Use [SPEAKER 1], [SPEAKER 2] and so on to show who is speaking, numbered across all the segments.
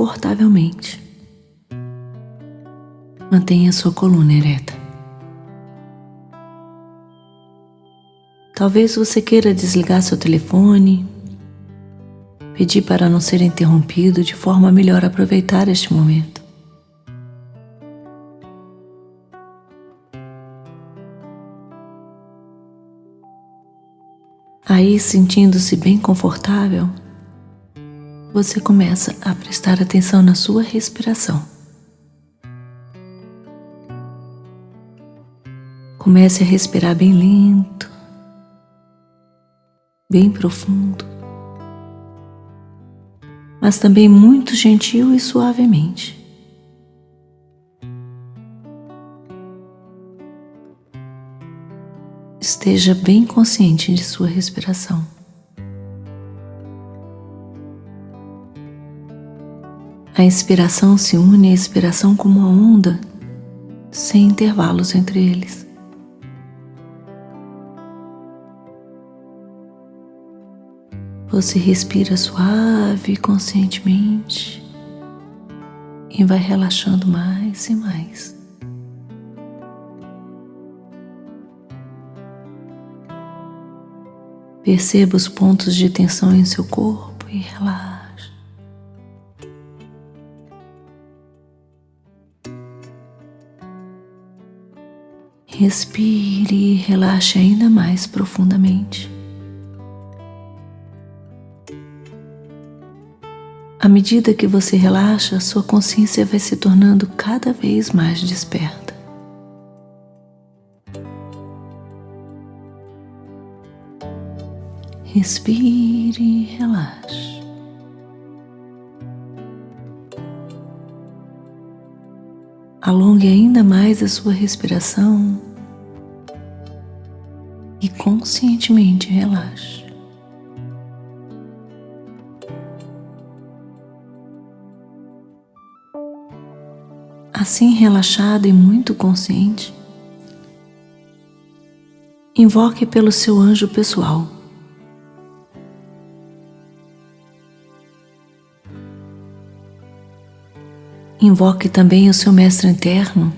[SPEAKER 1] confortavelmente. Mantenha sua coluna ereta. Talvez você queira desligar seu telefone, pedir para não ser interrompido de forma a melhor aproveitar este momento. Aí, sentindo-se bem confortável, você começa a prestar atenção na sua respiração. Comece a respirar bem lento, bem profundo, mas também muito gentil e suavemente. Esteja bem consciente de sua respiração. A inspiração se une à expiração como uma onda, sem intervalos entre eles. Você respira suave e conscientemente e vai relaxando mais e mais. Perceba os pontos de tensão em seu corpo e relaxe. Respire e relaxe ainda mais profundamente. À medida que você relaxa, sua consciência vai se tornando cada vez mais desperta. Respire e relaxe. Alongue ainda mais a sua respiração conscientemente relaxe. Assim relaxada e muito consciente, invoque pelo seu anjo pessoal. Invoque também o seu mestre interno,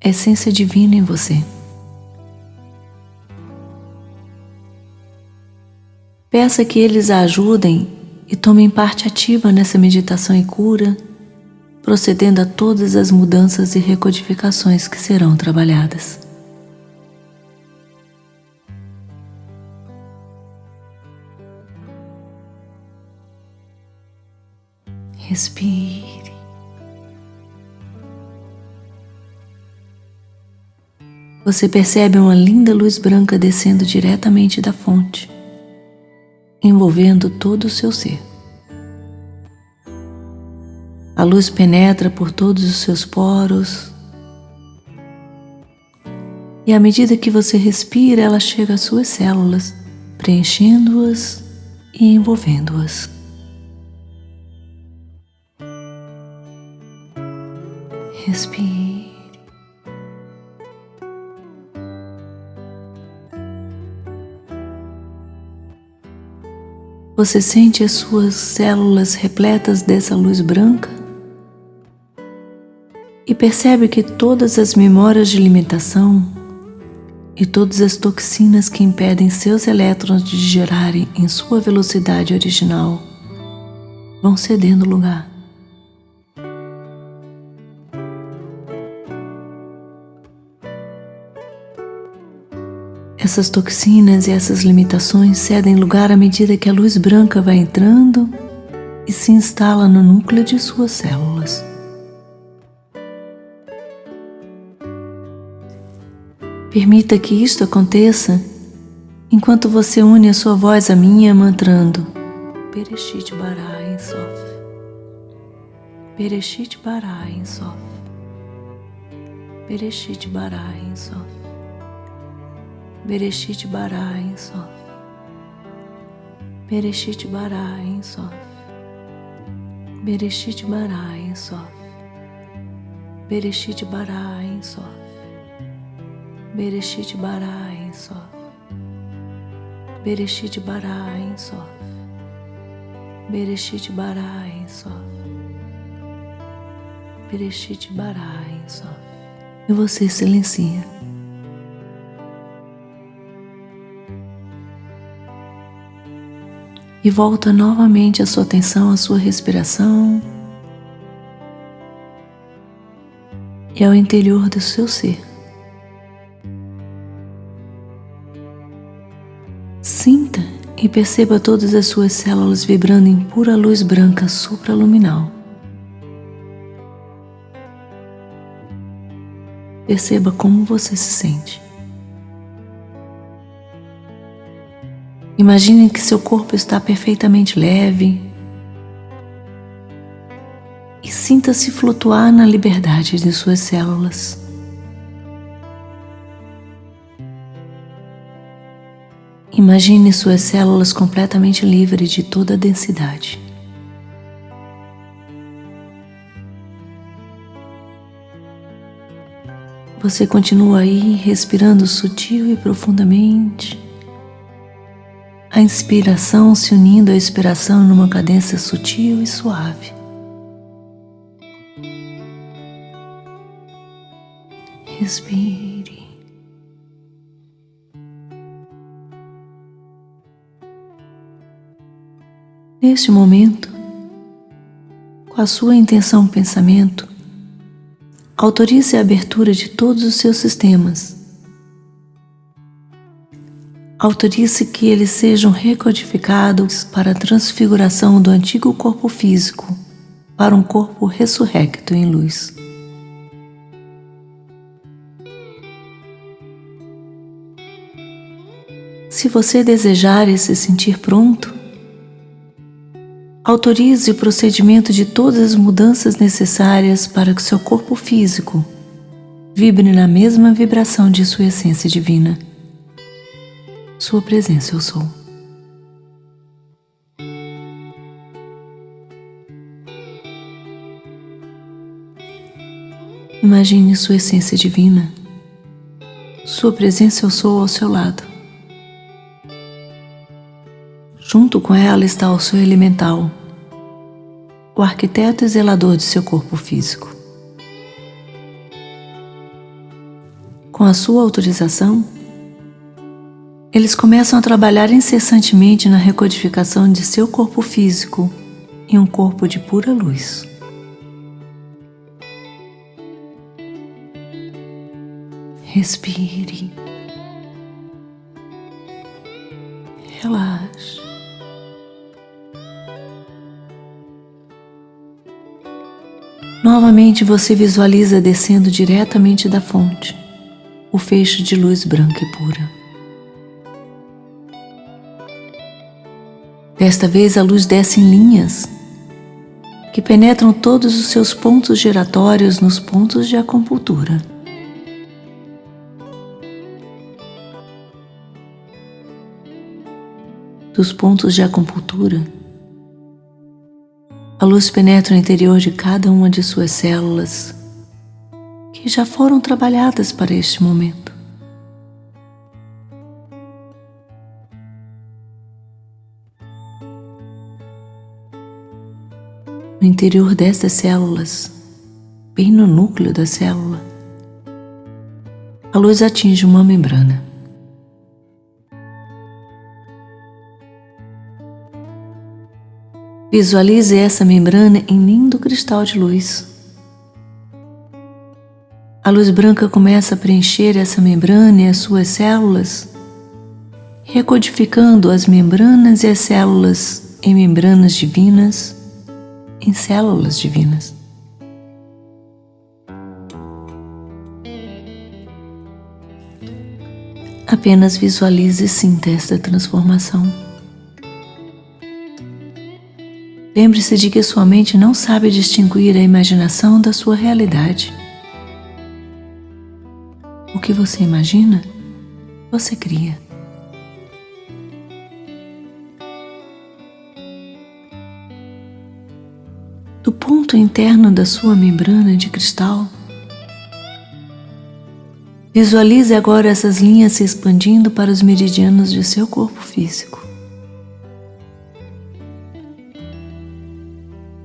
[SPEAKER 1] essência divina em você. Peça que eles a ajudem e tomem parte ativa nessa meditação e cura procedendo a todas as mudanças e recodificações que serão trabalhadas. Respire. Você percebe uma linda luz branca descendo diretamente da fonte, envolvendo todo o seu ser. A luz penetra por todos os seus poros. E à medida que você respira, ela chega às suas células, preenchendo-as e envolvendo-as. Respire. Você sente as suas células repletas dessa luz branca? e percebe que todas as memórias de limitação e todas as toxinas que impedem seus elétrons de gerarem em sua velocidade original vão cedendo lugar. Essas toxinas e essas limitações cedem lugar à medida que a luz branca vai entrando e se instala no núcleo de suas células. Permita que isto aconteça enquanto você une a sua voz à minha mantrando Pereshit bara Ensof Pereshit bara Ensof Pereshit bara Ensof Bereshit bara Ensof Bereshit bara Ensof Bereshit bara Ensof Bereshit bara Ensof Bereshit bara Ensof. Bereshit bara Ensof. Bereshit bara Ensof. Bereshit bara Ensof. E você silencia. E volta novamente a sua atenção à sua respiração e ao interior do seu ser. Sinta e perceba todas as suas células vibrando em pura luz branca supraluminal. Perceba como você se sente. Imagine que seu corpo está perfeitamente leve e sinta-se flutuar na liberdade de suas células. Imagine suas células completamente livres de toda a densidade. Você continua aí respirando sutil e profundamente. A inspiração se unindo à expiração numa cadência sutil e suave. Respire. Neste momento, com a sua intenção pensamento, autorize a abertura de todos os seus sistemas. Autorize que eles sejam recodificados para a transfiguração do antigo corpo físico para um corpo ressurrecto em luz. Se você desejar e se sentir pronto, autorize o procedimento de todas as mudanças necessárias para que seu corpo físico vibre na mesma vibração de sua essência divina. Sua presença eu sou. Imagine sua essência divina. Sua presença eu sou ao seu lado. Junto com ela está o seu elemental, o arquiteto e zelador de seu corpo físico. Com a sua autorização, eles começam a trabalhar incessantemente na recodificação de seu corpo físico em um corpo de pura luz. Respire. Relaxe. Novamente você visualiza descendo diretamente da fonte o feixe de luz branca e pura. Desta vez a luz desce em linhas que penetram todos os seus pontos giratórios nos pontos de acupuntura. Dos pontos de acupuntura, a luz penetra no interior de cada uma de suas células que já foram trabalhadas para este momento. Interior destas células, bem no núcleo da célula, a luz atinge uma membrana. Visualize essa membrana em lindo cristal de luz. A luz branca começa a preencher essa membrana e as suas células, recodificando as membranas e as células em membranas divinas, em células divinas. Apenas visualize e sinta esta transformação. Lembre-se de que sua mente não sabe distinguir a imaginação da sua realidade. O que você imagina, você cria. Do ponto interno da sua membrana de cristal, visualize agora essas linhas se expandindo para os meridianos de seu corpo físico.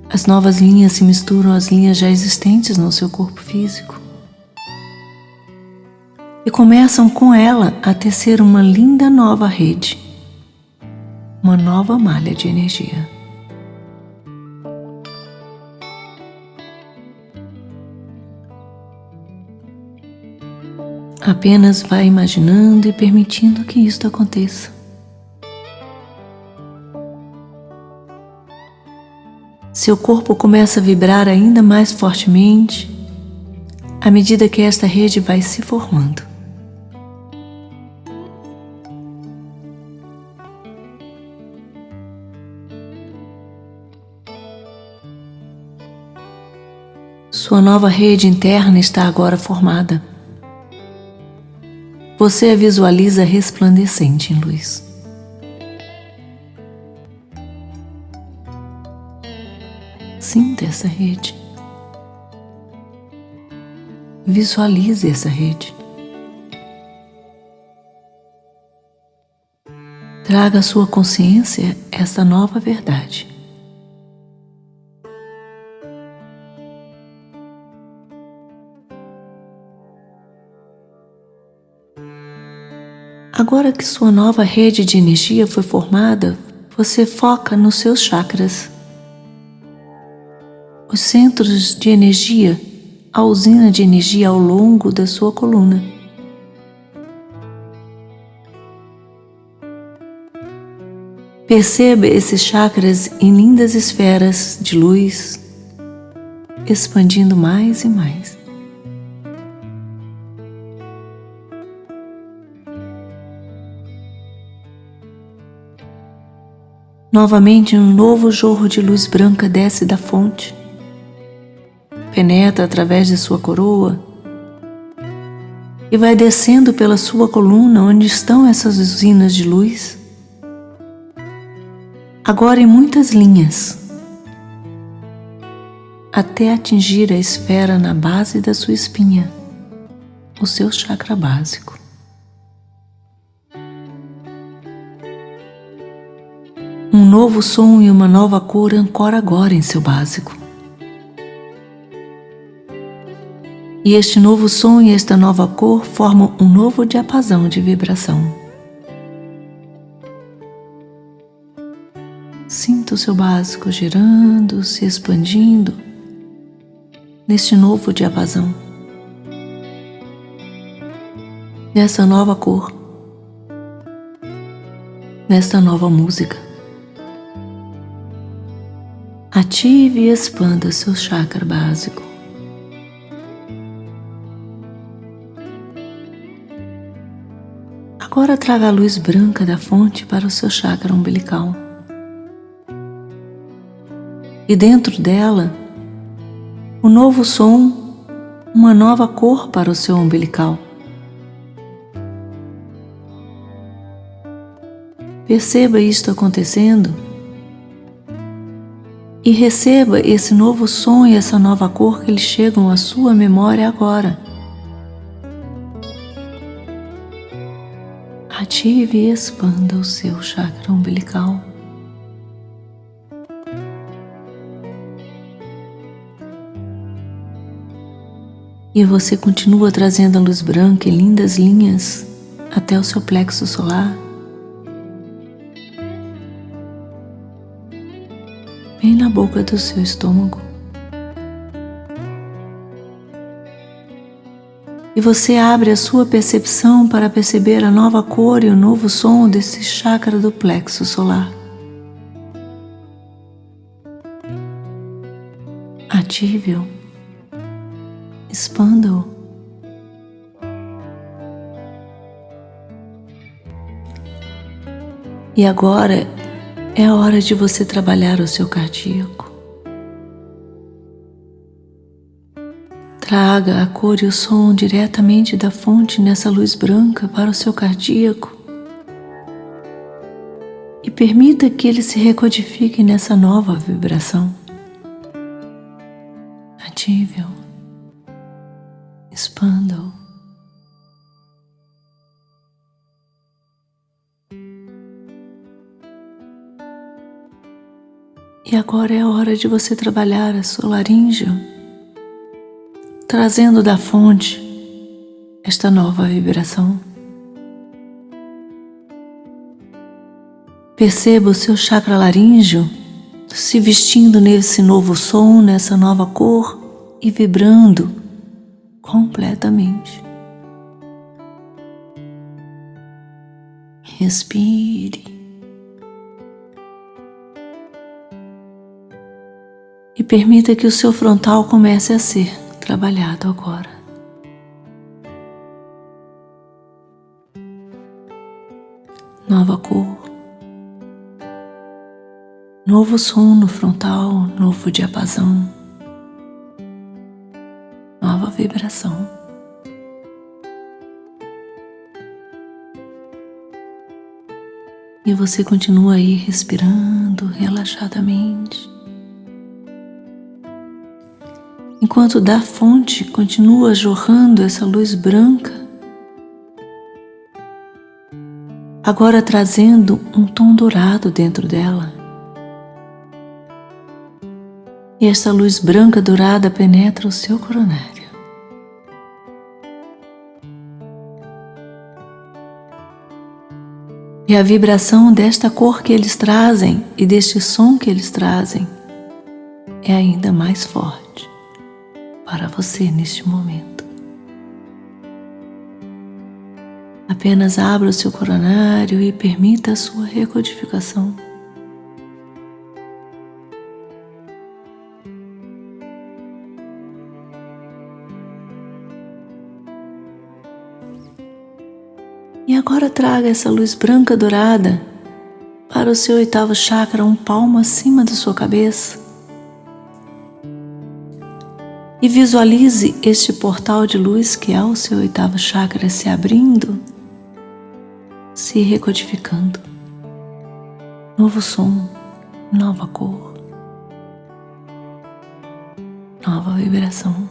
[SPEAKER 1] As novas linhas se misturam às linhas já existentes no seu corpo físico e começam com ela a tecer uma linda nova rede, uma nova malha de energia. Apenas vá imaginando e permitindo que isto aconteça. Seu corpo começa a vibrar ainda mais fortemente à medida que esta rede vai se formando. Sua nova rede interna está agora formada. Você a visualiza resplandecente em luz. Sinta essa rede. Visualize essa rede. Traga à sua consciência essa nova verdade. Agora que sua nova rede de energia foi formada, você foca nos seus chakras. Os centros de energia, a usina de energia ao longo da sua coluna. Perceba esses chakras em lindas esferas de luz, expandindo mais e mais. Novamente, um novo jorro de luz branca desce da fonte, penetra através de sua coroa e vai descendo pela sua coluna onde estão essas usinas de luz. Agora em muitas linhas, até atingir a esfera na base da sua espinha, o seu chakra básico. Um novo som e uma nova cor ancora agora em seu básico. E este novo som e esta nova cor formam um novo diapasão de vibração. Sinta o seu básico girando, se expandindo neste novo diapasão, nessa nova cor, nesta nova música. Ative e expanda seu chakra básico. Agora traga a luz branca da fonte para o seu chakra umbilical. E dentro dela, um novo som, uma nova cor para o seu umbilical. Perceba isto acontecendo e receba esse novo som e essa nova cor que eles chegam à sua memória agora. Ative e expanda o seu chakra umbilical. E você continua trazendo a luz branca em lindas linhas até o seu plexo solar. Bem na boca do seu estômago. E você abre a sua percepção para perceber a nova cor e o novo som desse chakra do plexo solar. Ative-o, expanda-o. E agora é a hora de você trabalhar o seu cardíaco. Traga a cor e o som diretamente da fonte nessa luz branca para o seu cardíaco e permita que ele se recodifique nessa nova vibração. Ative-o, expanda-o. E agora é a hora de você trabalhar a sua laringe, trazendo da fonte esta nova vibração. Perceba o seu chakra laríngeo se vestindo nesse novo som, nessa nova cor e vibrando completamente. Respire. E permita que o seu frontal comece a ser trabalhado agora. Nova cor, novo som no frontal, novo diapasão, nova vibração. E você continua aí respirando relaxadamente. Enquanto da fonte continua jorrando essa luz branca, agora trazendo um tom dourado dentro dela. E essa luz branca dourada penetra o seu coronário. E a vibração desta cor que eles trazem e deste som que eles trazem é ainda mais forte para você neste momento. Apenas abra o seu coronário e permita a sua recodificação. E agora traga essa luz branca dourada para o seu oitavo chakra, um palmo acima da sua cabeça. E visualize este portal de luz que é o seu oitavo chakra se abrindo, se recodificando. Novo som, nova cor, nova vibração.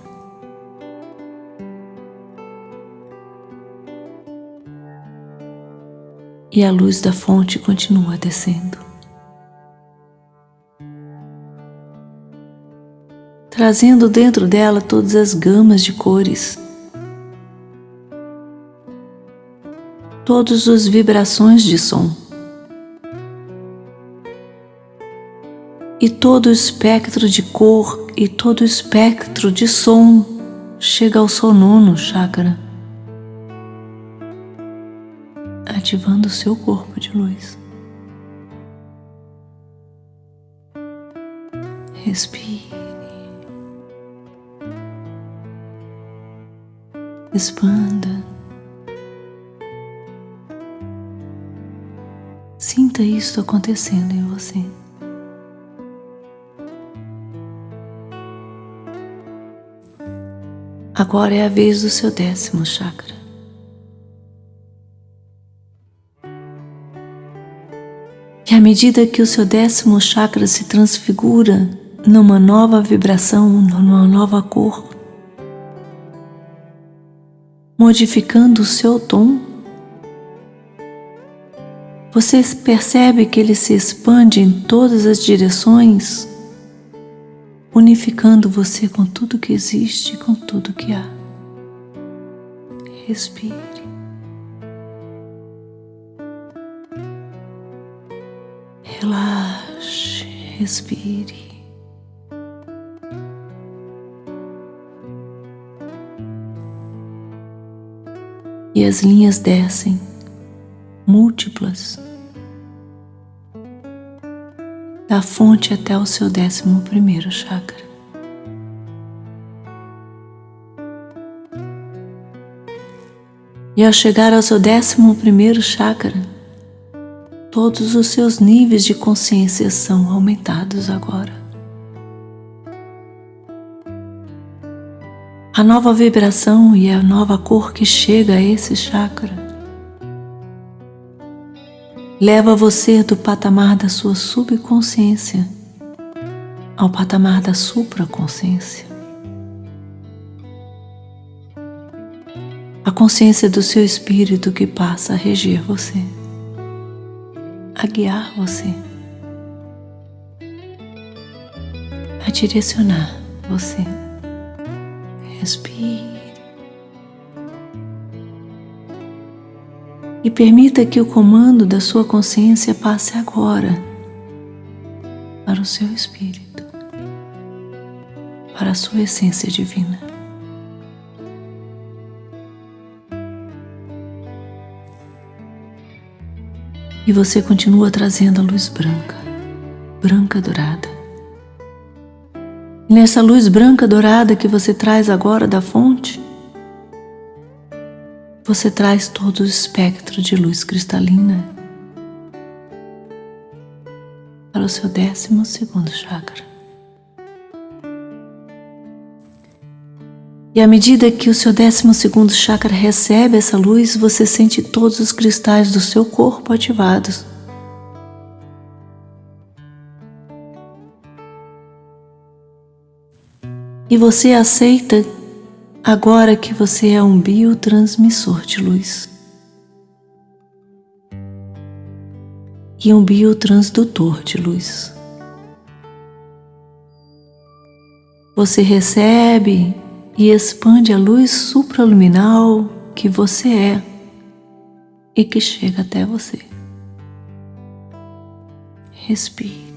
[SPEAKER 1] e a luz da fonte continua descendo. Trazendo dentro dela todas as gamas de cores, todas as vibrações de som e todo o espectro de cor e todo o espectro de som chega ao seu nono chakra. ativando seu corpo de luz. Respire. Expanda. Sinta isso acontecendo em você. Agora é a vez do seu décimo chakra. E à medida que o seu décimo chakra se transfigura numa nova vibração, numa nova cor, modificando o seu tom, você percebe que ele se expande em todas as direções, unificando você com tudo que existe, com tudo que há. Respire. Relaxe, respire. E as linhas descem, múltiplas, da fonte até o seu décimo primeiro chakra. E ao chegar ao seu décimo primeiro chakra, todos os seus níveis de consciência são aumentados agora. A nova vibração e a nova cor que chega a esse chakra leva você do patamar da sua subconsciência ao patamar da supraconsciência. A consciência do seu espírito que passa a reger você a guiar você, a direcionar você. Respire. E permita que o comando da sua consciência passe agora para o seu espírito, para a sua essência divina. e você continua trazendo a luz branca, branca dourada. Nessa luz branca dourada que você traz agora da fonte, você traz todo o espectro de luz cristalina para o seu décimo segundo chakra. E à medida que o seu décimo segundo chakra recebe essa luz, você sente todos os cristais do seu corpo ativados. E você aceita agora que você é um biotransmissor de luz. E um biotransdutor de luz. Você recebe e expande a luz supraluminal que você é e que chega até você. Respire.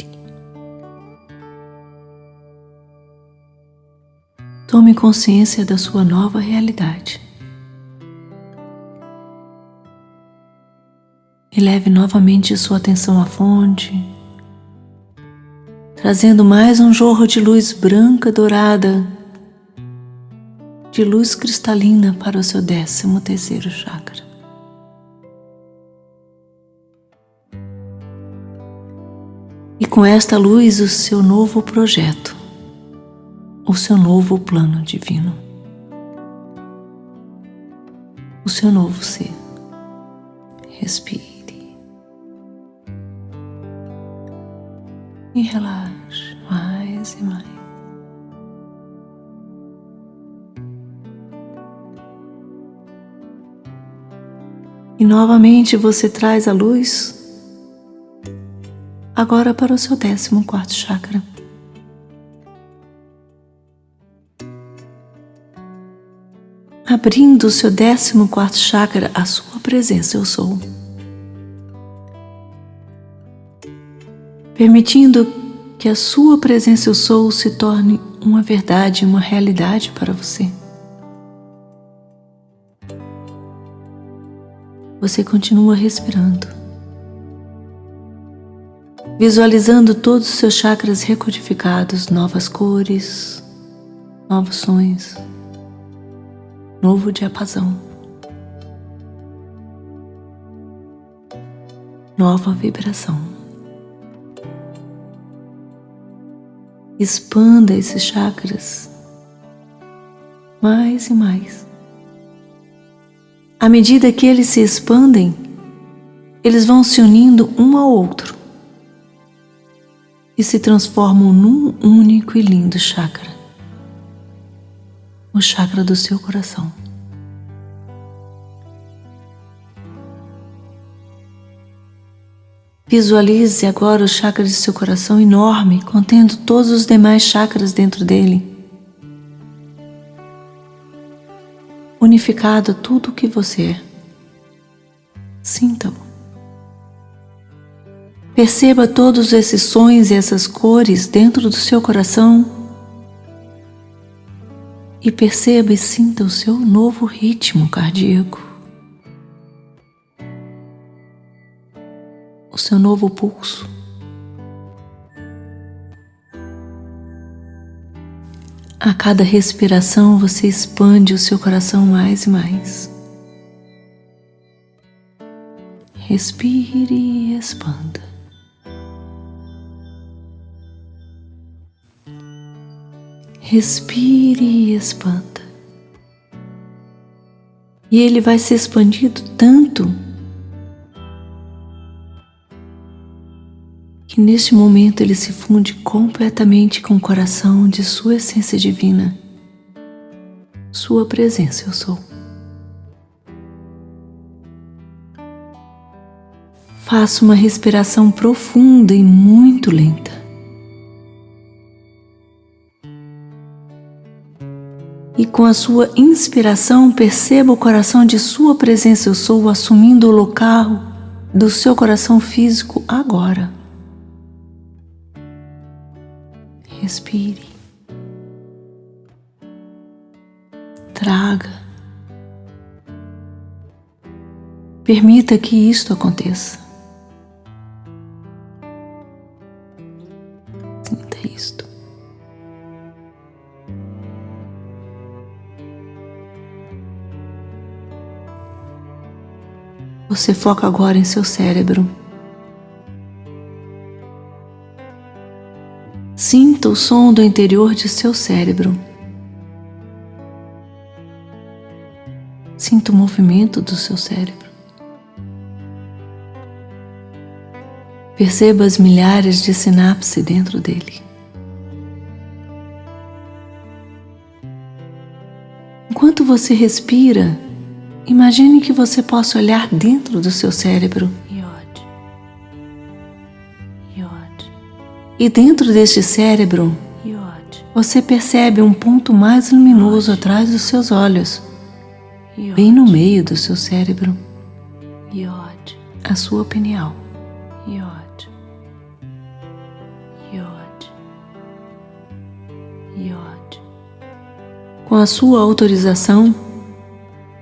[SPEAKER 1] Tome consciência da sua nova realidade. E leve novamente sua atenção à fonte, trazendo mais um jorro de luz branca dourada, de luz cristalina para o seu décimo terceiro chakra. E com esta luz, o seu novo projeto o seu novo plano divino, o seu novo ser. Respire e relaxe mais e mais. E novamente você traz a luz agora para o seu décimo quarto chakra. Abrindo o seu décimo quarto chakra à sua presença, eu sou. Permitindo que a sua presença, eu sou, se torne uma verdade, uma realidade para você. Você continua respirando, visualizando todos os seus chakras recodificados, novas cores, novos sonhos novo diapasão, nova vibração. Expanda esses chakras mais e mais. À medida que eles se expandem, eles vão se unindo um ao outro e se transformam num único e lindo chakra o chakra do seu coração. Visualize agora o chakra de seu coração enorme, contendo todos os demais chakras dentro dele. Unificado tudo o que você é. Sinta-o. Perceba todos esses sons e essas cores dentro do seu coração e perceba e sinta o seu novo ritmo cardíaco, o seu novo pulso. A cada respiração você expande o seu coração mais e mais. Respire e expanda. Respire e expanda. E ele vai se expandindo tanto que neste momento ele se funde completamente com o coração de sua essência divina, sua presença eu sou. Faça uma respiração profunda e muito lenta. E com a sua inspiração perceba o coração de sua presença eu sou assumindo o local do seu coração físico agora. Respire. Traga. Permita que isto aconteça. Sinta isto. Você foca agora em seu cérebro. Sinta o som do interior de seu cérebro. Sinta o movimento do seu cérebro. Perceba as milhares de sinapses dentro dele. enquanto você respira, imagine que você possa olhar dentro do seu cérebro. E dentro deste cérebro, você percebe um ponto mais luminoso atrás dos seus olhos, bem no meio do seu cérebro, a sua.
[SPEAKER 2] Yod.
[SPEAKER 1] Com a sua autorização,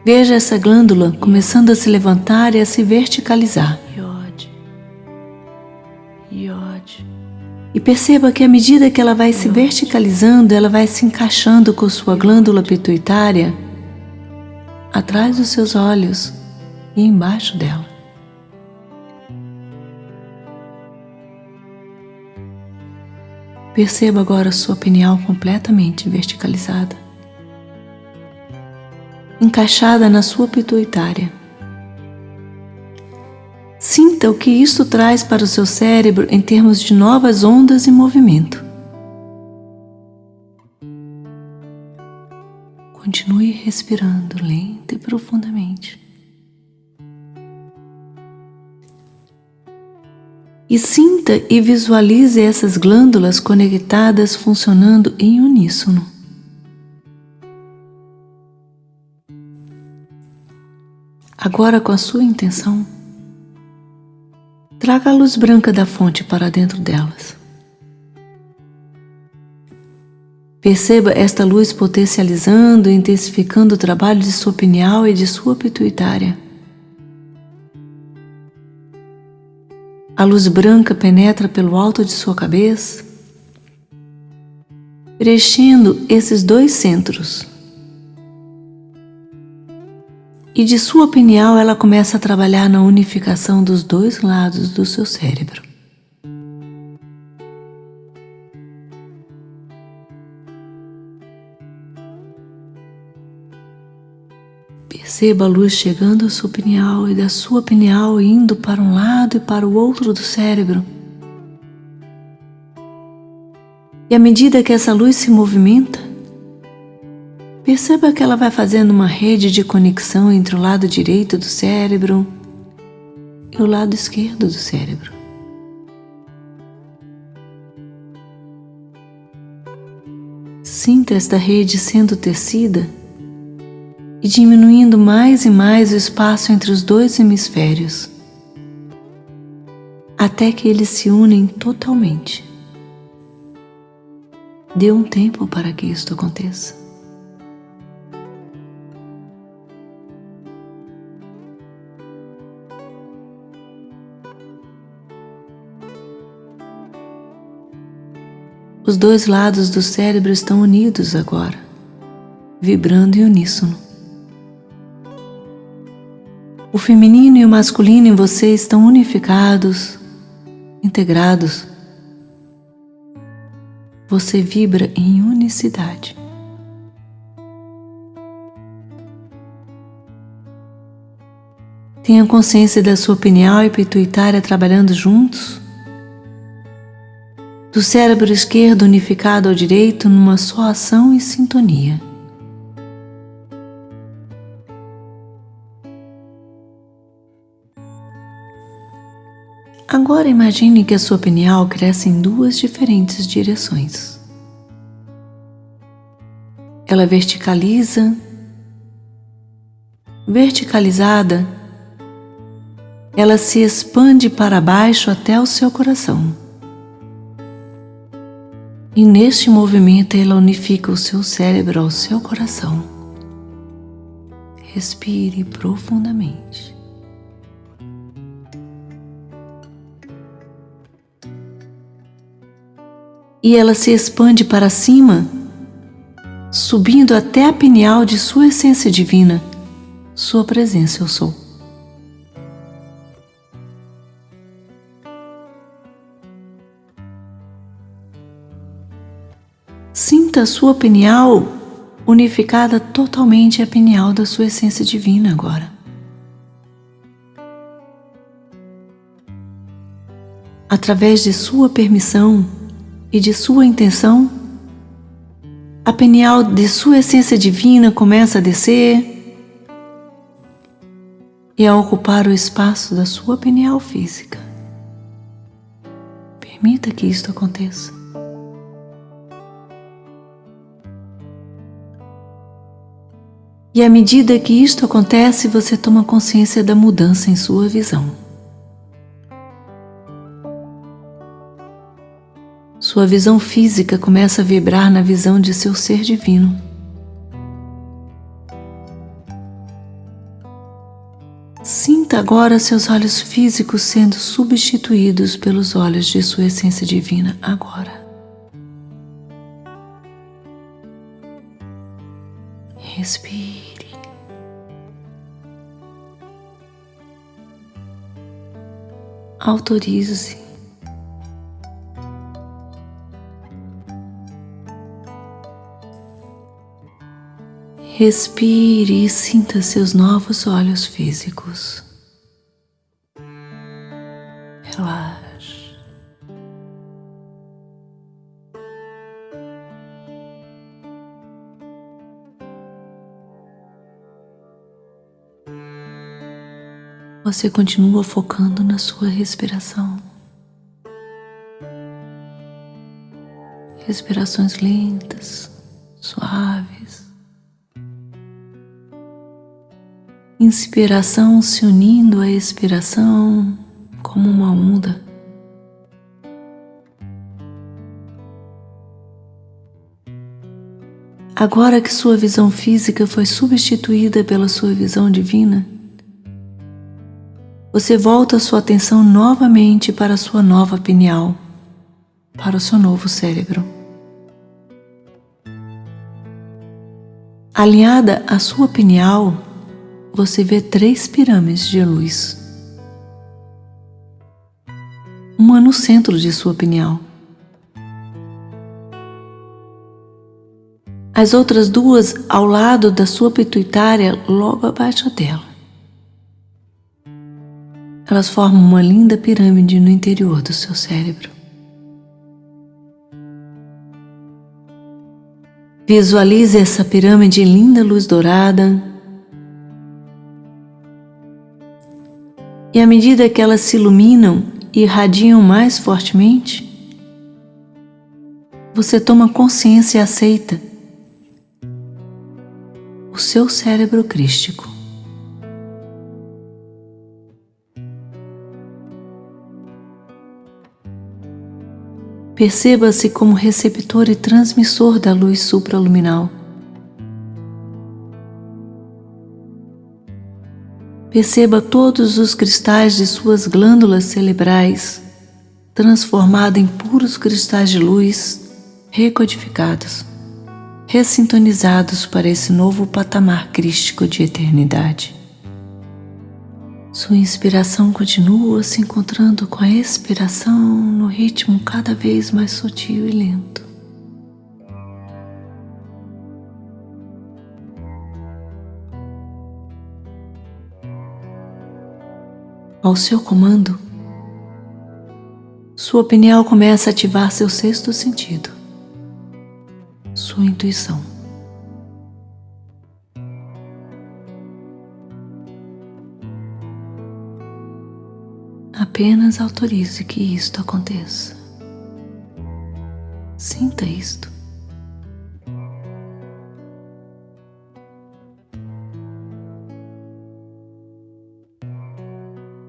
[SPEAKER 1] veja essa glândula começando a se levantar e a se verticalizar. E perceba que à medida que ela vai se verticalizando, ela vai se encaixando com sua glândula pituitária atrás dos seus olhos e embaixo dela. Perceba agora sua pineal completamente verticalizada, encaixada na sua pituitária. Sinta o que isto traz para o seu cérebro em termos de novas ondas e movimento. Continue respirando lenta e profundamente. E sinta e visualize essas glândulas conectadas funcionando em uníssono. Agora, com a sua intenção, traga a luz branca da fonte para dentro delas. Perceba esta luz potencializando e intensificando o trabalho de sua pineal e de sua pituitária. A luz branca penetra pelo alto de sua cabeça, preenchendo esses dois centros. E de sua pineal ela começa a trabalhar na unificação dos dois lados do seu cérebro. Perceba a luz chegando à sua pineal e da sua pineal indo para um lado e para o outro do cérebro. E à medida que essa luz se movimenta, perceba que ela vai fazendo uma rede de conexão entre o lado direito do cérebro e o lado esquerdo do cérebro. Sinta esta rede sendo tecida e diminuindo mais e mais o espaço entre os dois hemisférios, até que eles se unem totalmente. Dê um tempo para que isto aconteça. Os dois lados do cérebro estão unidos agora, vibrando em uníssono. O feminino e o masculino em você estão unificados, integrados. Você vibra em unicidade. Tenha consciência da sua pineal e pituitária trabalhando juntos, do cérebro esquerdo unificado ao direito numa só ação e sintonia. Agora imagine que a sua pineal cresce em duas diferentes direções. Ela verticaliza, verticalizada, ela se expande para baixo até o seu coração. E neste movimento ela unifica o seu cérebro ao seu coração. Respire profundamente. e ela se expande para cima, subindo até a pineal de sua essência divina, sua presença eu sou. Sinta sua pineal unificada totalmente à pineal da sua essência divina agora. Através de sua permissão, e de sua intenção, A pineal de sua essência divina começa a descer e a ocupar o espaço da sua pineal física. Permita que isto aconteça. E à medida que isto acontece, você toma consciência da mudança em sua visão. Sua visão física começa a vibrar na visão de seu ser divino. Sinta agora seus olhos físicos sendo substituídos pelos olhos de sua essência divina agora. Respire. Autorize-se. Respire e sinta seus novos olhos físicos. Relaxe. Você continua focando na sua respiração. Respirações lentas, suaves. Inspiração se unindo à expiração como uma onda. Agora que sua visão física foi substituída pela sua visão divina, você volta sua atenção novamente para a sua nova pineal, para o seu novo cérebro. Alinhada à sua pineal, você vê três pirâmides de luz. Uma no centro de sua pineal. As outras duas ao lado da sua pituitária, logo abaixo dela. Elas formam uma linda pirâmide no interior do seu cérebro. Visualize essa pirâmide em linda luz dourada. E à medida que elas se iluminam e irradiam mais fortemente, você toma consciência e aceita o seu cérebro crístico. Perceba-se como receptor e transmissor da luz supraluminal. Perceba todos os cristais de suas glândulas cerebrais transformados em puros cristais de luz recodificados, ressintonizados para esse novo patamar crístico de eternidade. Sua inspiração continua se encontrando com a expiração no ritmo cada vez mais sutil e lento. Ao seu comando, sua pineal começa a ativar seu sexto sentido, sua intuição. Apenas autorize que isto aconteça. Sinta isto.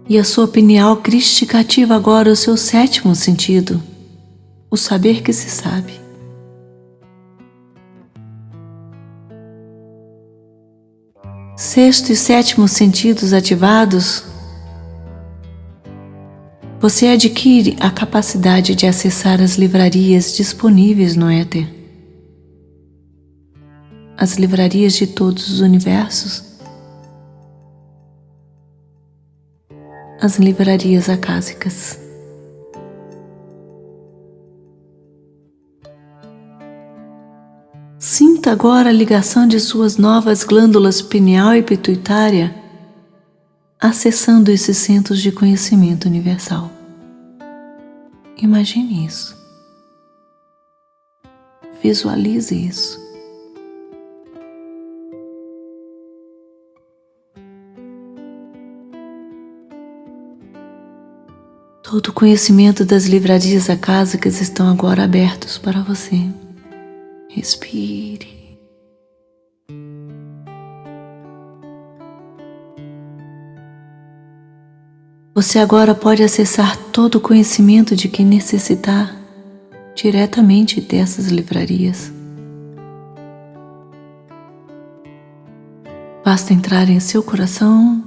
[SPEAKER 1] E a sua pineal crística ativa agora o seu sétimo sentido, o saber que se sabe. Sexto e sétimo sentidos ativados você adquire a capacidade de acessar as livrarias disponíveis no éter. As livrarias de todos os universos. As livrarias acásicas. Sinta agora a ligação de suas novas glândulas pineal e pituitária acessando esses centros de conhecimento universal. Imagine isso. Visualize isso. Todo o conhecimento das livrarias acásicas estão agora abertos para você. Respire. Você agora pode acessar todo o conhecimento de que necessitar diretamente dessas livrarias. Basta entrar em seu coração,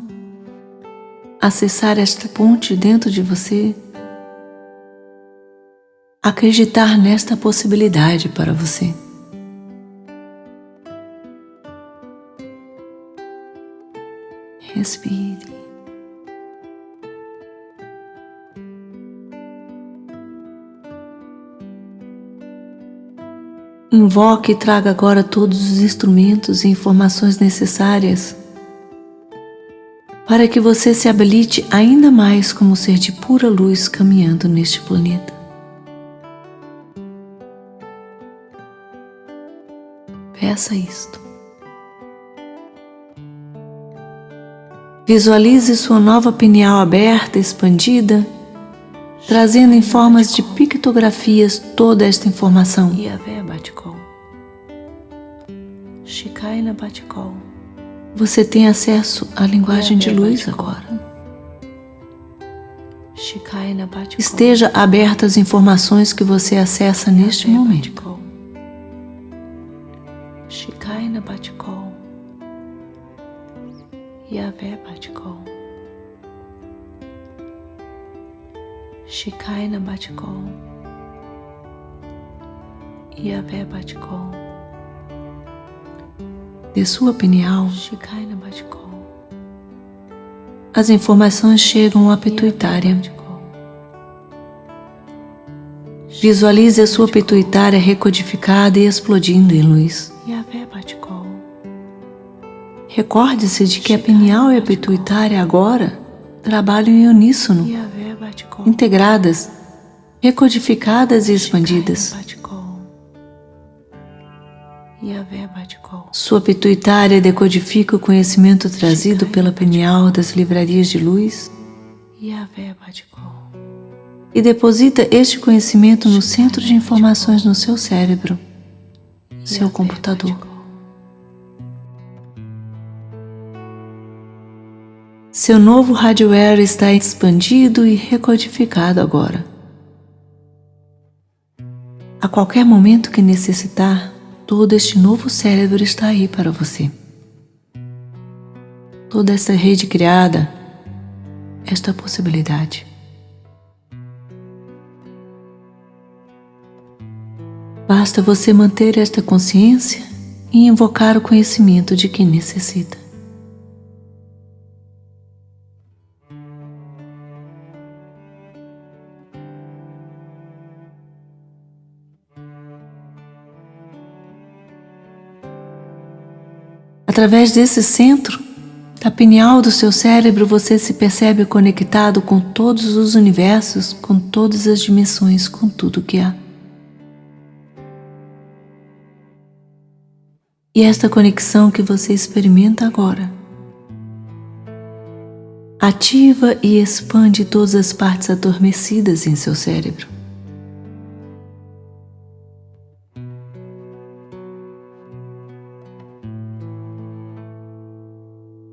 [SPEAKER 1] acessar esta ponte dentro de você, acreditar nesta possibilidade para você. Respire. Invoque e traga agora todos os instrumentos e informações necessárias para que você se habilite ainda mais como ser de pura luz caminhando neste planeta. Peça isto. Visualize sua nova pineal aberta, expandida trazendo em formas de pictografias toda esta informação. Você tem acesso à linguagem de luz agora. Esteja aberta às informações que você acessa neste momento. Yahvé Batikol. Shikaina Batikol, Yahvé Batikol, de sua pineal, as informações chegam à pituitária. Visualize a sua pituitária recodificada e explodindo em luz. Recorde-se de que a pineal e a pituitária agora trabalham em uníssono integradas, recodificadas e expandidas. Sua pituitária decodifica o conhecimento trazido pela pineal das livrarias de luz. E deposita este conhecimento no centro de informações no seu cérebro, seu computador. Seu novo hardware está expandido e recodificado agora. A qualquer momento que necessitar, todo este novo cérebro está aí para você. Toda essa rede criada, esta possibilidade. Basta você manter esta consciência e invocar o conhecimento de que necessita. Através desse centro, da pineal do seu cérebro, você se percebe conectado com todos os universos, com todas as dimensões, com tudo que há. E esta conexão que você experimenta agora ativa e expande todas as partes adormecidas em seu cérebro.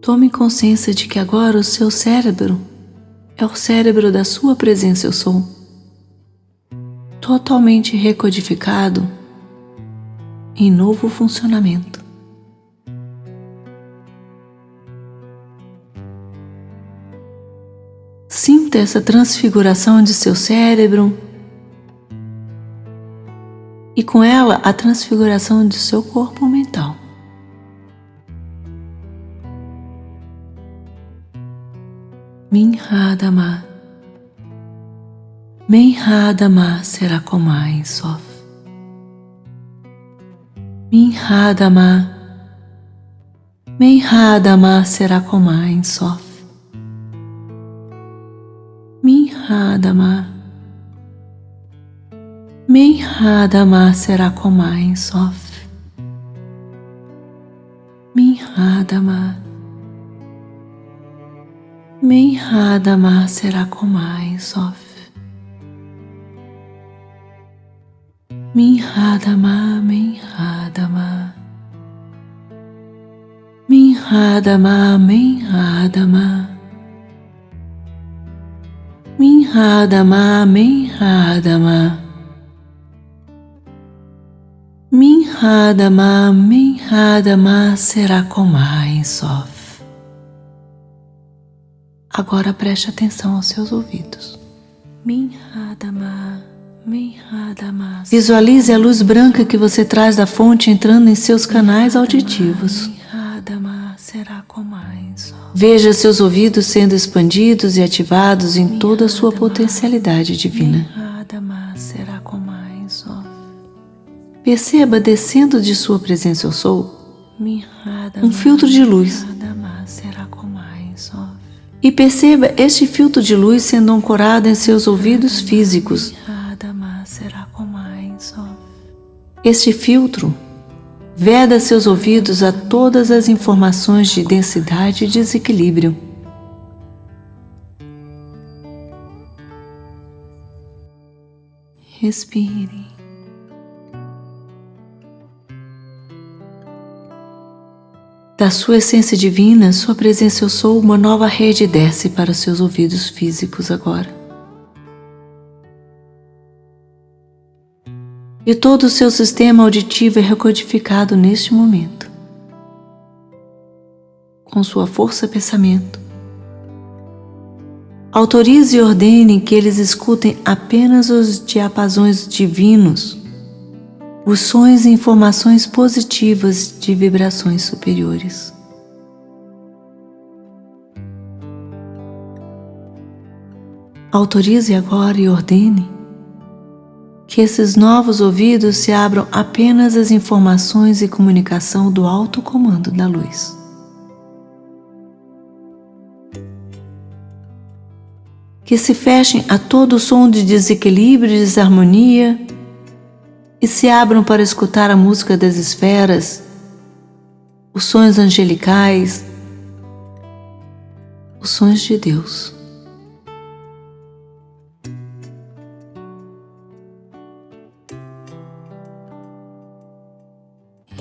[SPEAKER 1] Tome consciência de que agora o seu cérebro é o cérebro da sua presença eu sou, totalmente recodificado em novo funcionamento. Sinta essa transfiguração de seu cérebro e com ela a transfiguração de seu corpo mental. Minhadama. Menhadama será comai sof. Minhadama. Menhadama será comai sof. Minhadama. Menhadama será comai sof. Minhadama. Minhada ma será Menhadama Minhada Sof. menhada ma. Minhada ma menhada ma será com mais Sof. Agora preste atenção aos seus ouvidos. Visualize a luz branca que você traz da fonte entrando em seus canais auditivos. Veja seus ouvidos sendo expandidos e ativados em toda a sua potencialidade divina. Perceba descendo de sua presença eu sou um filtro de luz. E perceba este filtro de luz sendo ancorado em seus ouvidos físicos. Este filtro veda seus ouvidos a todas as informações de densidade e desequilíbrio. Respire. Da sua essência divina, sua presença eu sou, uma nova rede desce para os seus ouvidos físicos agora. E todo o seu sistema auditivo é recodificado neste momento. Com sua força pensamento. Autorize e ordene que eles escutem apenas os diapasões divinos os sons e informações positivas de vibrações superiores. Autorize agora e ordene que esses novos ouvidos se abram apenas às informações e comunicação do alto comando da luz. Que se fechem a todo som de desequilíbrio e desarmonia e se abram para escutar a música das esferas, os sonhos angelicais, os sonhos de Deus.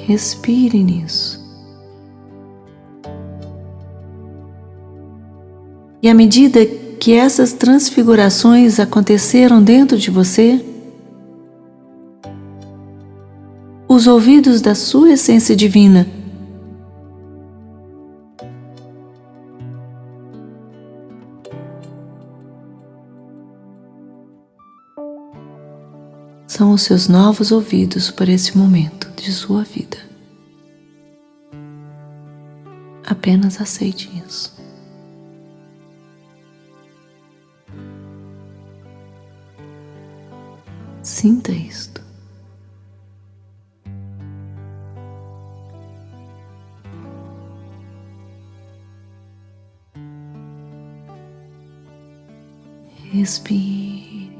[SPEAKER 1] Respire nisso. E à medida que essas transfigurações aconteceram dentro de você, os ouvidos da sua essência divina. São os seus novos ouvidos para esse momento de sua vida. Apenas aceite isso. Sinta isto. Respire.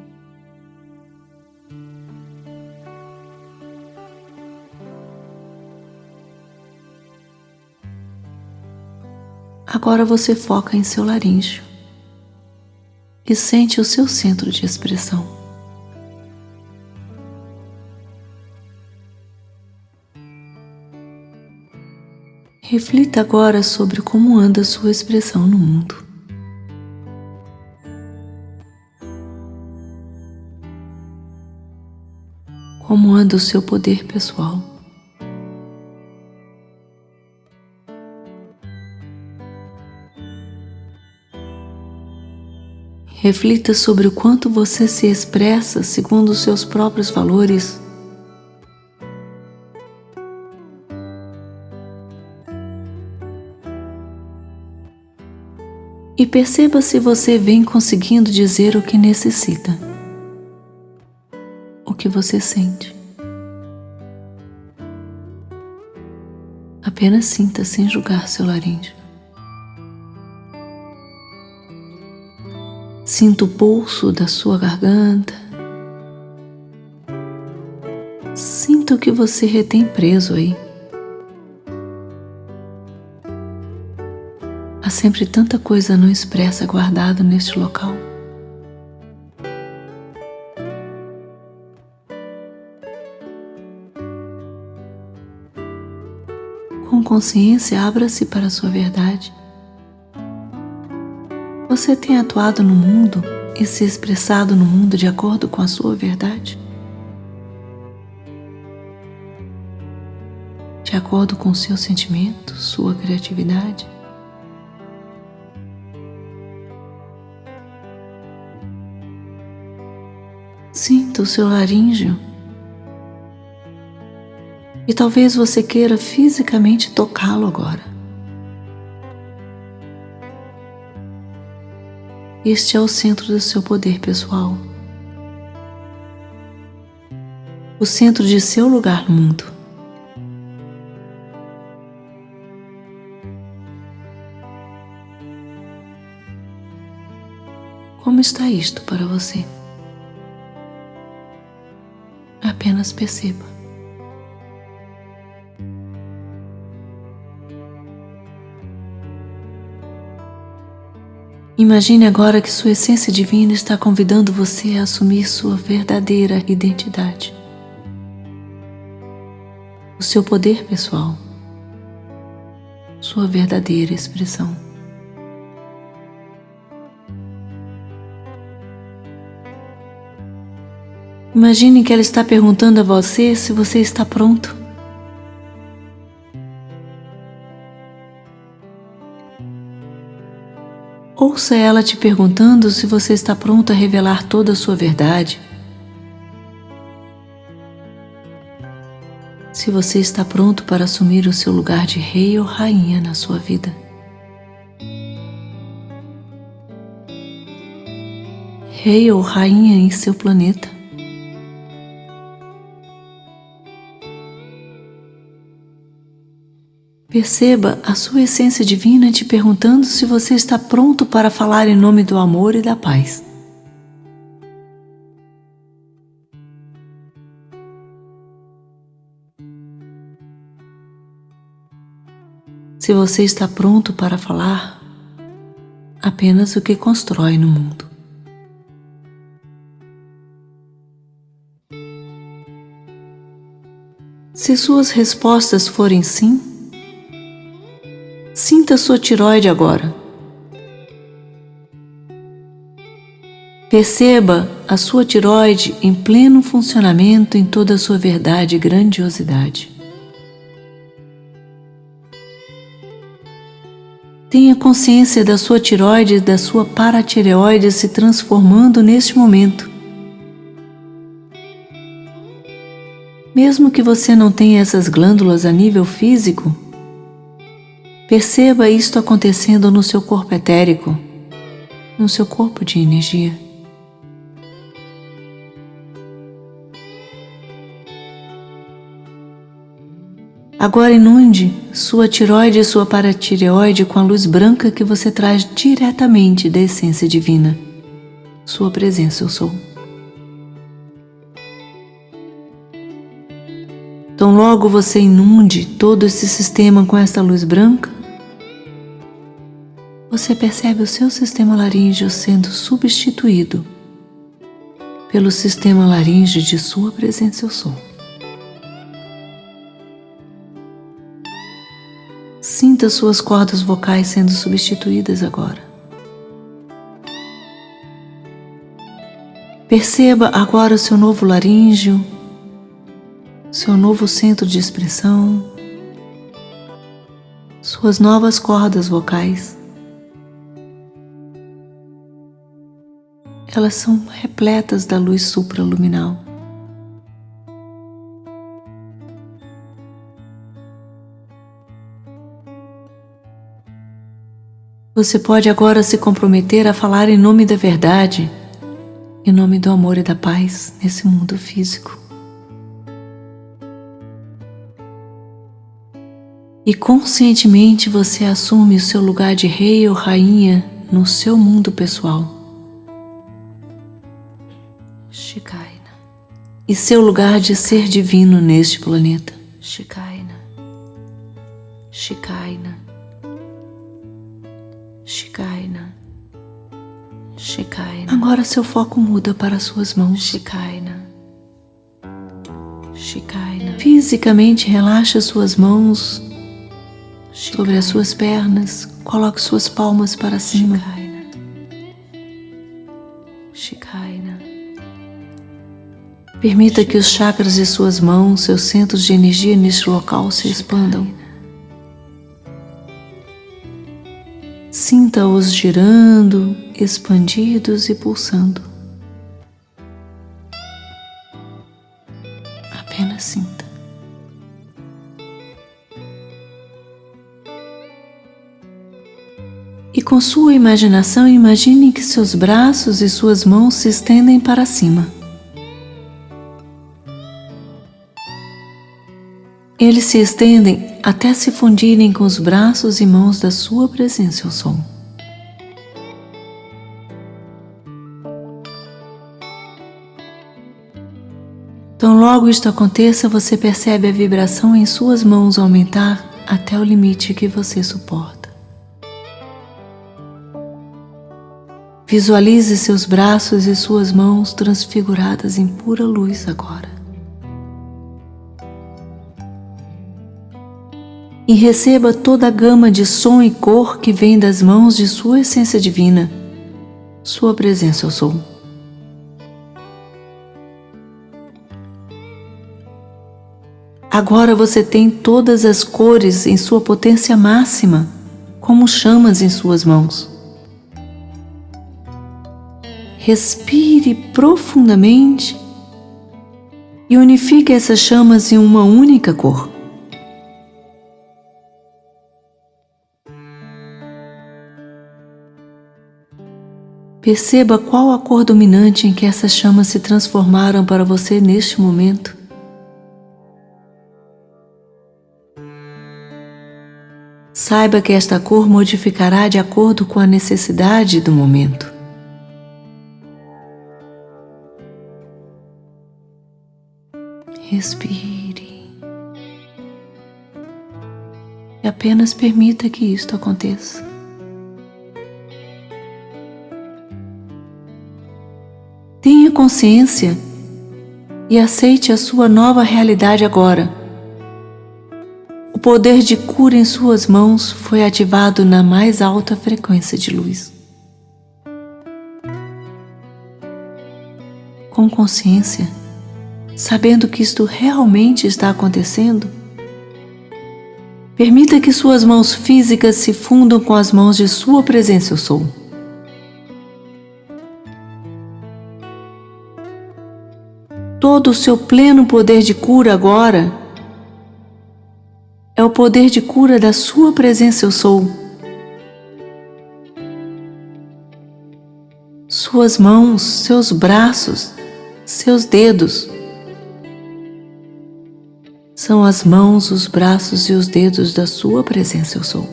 [SPEAKER 1] Agora você foca em seu laríngeo e sente o seu centro de expressão. Reflita agora sobre como anda sua expressão no mundo. Como anda o seu poder pessoal. Reflita sobre o quanto você se expressa segundo os seus próprios valores. E perceba se você vem conseguindo dizer o que necessita você sente. Apenas sinta sem julgar seu laríngeo. Sinta o pulso da sua garganta. Sinta o que você retém preso aí. Há sempre tanta coisa não expressa guardada neste local. Com consciência, abra-se para a sua verdade. Você tem atuado no mundo e se expressado no mundo de acordo com a sua verdade? De acordo com seus sentimentos, sua criatividade? Sinta o seu laríngeo. E talvez você queira fisicamente tocá-lo agora. Este é o centro do seu poder pessoal. O centro de seu lugar no mundo. Como está isto para você? Apenas perceba. Imagine agora que sua essência divina está convidando você a assumir sua verdadeira identidade, o seu poder pessoal, sua verdadeira expressão. Imagine que ela está perguntando a você se você está pronto. Ouça ela te perguntando se você está pronto a revelar toda a sua verdade. Se você está pronto para assumir o seu lugar de rei ou rainha na sua vida. Rei ou rainha em seu planeta. Perceba a sua essência divina te perguntando se você está pronto para falar em nome do amor e da paz. Se você está pronto para falar apenas o que constrói no mundo. Se suas respostas forem sim, Sinta sua tiroide agora. Perceba a sua tiroide em pleno funcionamento em toda a sua verdade e grandiosidade. Tenha consciência da sua tiroide e da sua paratireoide se transformando neste momento. Mesmo que você não tenha essas glândulas a nível físico, Perceba isto acontecendo no seu corpo etérico, no seu corpo de energia. Agora inunde sua tiroide e sua paratireoide com a luz branca que você traz diretamente da essência divina. Sua presença eu sou. Então logo você inunde todo esse sistema com esta luz branca, você percebe o seu sistema laríngeo sendo substituído pelo sistema laríngeo de sua presença eu sou. Sinta suas cordas vocais sendo substituídas agora. Perceba agora o seu novo laríngeo, seu novo centro de expressão, suas novas cordas vocais. Elas são repletas da luz supraluminal. Você pode agora se comprometer a falar em nome da verdade, em nome do amor e da paz nesse mundo físico. E conscientemente você assume o seu lugar de rei ou rainha no seu mundo pessoal.
[SPEAKER 2] Shikaina.
[SPEAKER 1] E seu lugar de ser divino neste planeta.
[SPEAKER 2] Shikaina. Shikaina. Shikaina. Shikaina.
[SPEAKER 1] Agora seu foco muda para suas mãos.
[SPEAKER 2] Shikaina. Shikaina.
[SPEAKER 1] Fisicamente relaxa suas mãos sobre as suas pernas. Coloque suas palmas para cima.
[SPEAKER 2] Shikaina.
[SPEAKER 1] Permita que os chakras de suas mãos, seus centros de energia neste local se expandam. Sinta-os girando, expandidos e pulsando. Apenas sinta. E com sua imaginação, imagine que seus braços e suas mãos se estendem para cima. Eles se estendem até se fundirem com os braços e mãos da sua presença, eu sou. Então, logo isto aconteça, você percebe a vibração em suas mãos aumentar até o limite que você suporta. Visualize seus braços e suas mãos transfiguradas em pura luz agora. E receba toda a gama de som e cor que vem das mãos de sua essência divina, sua presença eu sou. Agora você tem todas as cores em sua potência máxima, como chamas em suas mãos. Respire profundamente e unifique essas chamas em uma única cor. Perceba qual a cor dominante em que essas chamas se transformaram para você neste momento. Saiba que esta cor modificará de acordo com a necessidade do momento. Respire. E apenas permita que isto aconteça. Tenha consciência e aceite a sua nova realidade agora. O poder de cura em suas mãos foi ativado na mais alta frequência de luz. Com consciência, sabendo que isto realmente está acontecendo, permita que suas mãos físicas se fundam com as mãos de sua presença eu sou. Todo o seu pleno poder de cura agora é o poder de cura da sua presença eu sou. Suas mãos, seus braços, seus dedos, são as mãos, os braços e os dedos da sua presença eu sou.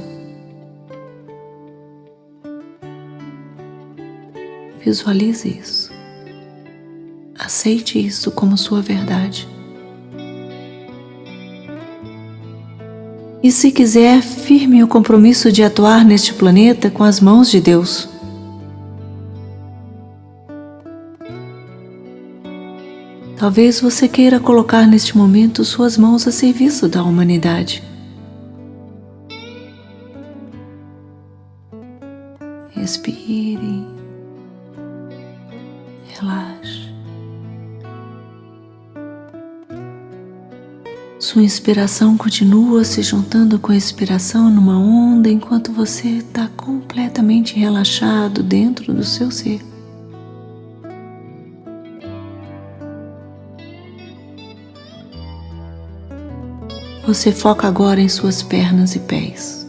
[SPEAKER 1] Visualize isso. Aceite isso como sua verdade. E se quiser, firme o compromisso de atuar neste planeta com as mãos de Deus. Talvez você queira colocar neste momento suas mãos a serviço da humanidade. Respire, relaxe. Sua inspiração continua se juntando com a expiração numa onda enquanto você está completamente relaxado dentro do seu ser. Você foca agora em suas pernas e pés.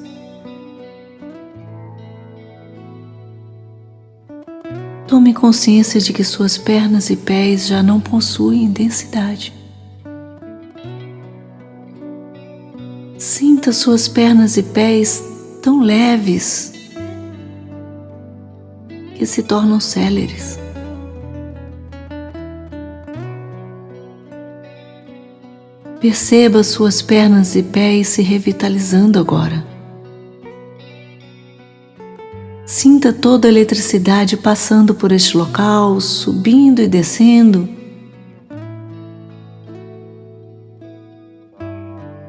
[SPEAKER 1] Tome consciência de que suas pernas e pés já não possuem densidade. Sinta suas pernas e pés tão leves que se tornam céleres. Perceba suas pernas e pés se revitalizando agora. Sinta toda a eletricidade passando por este local, subindo e descendo.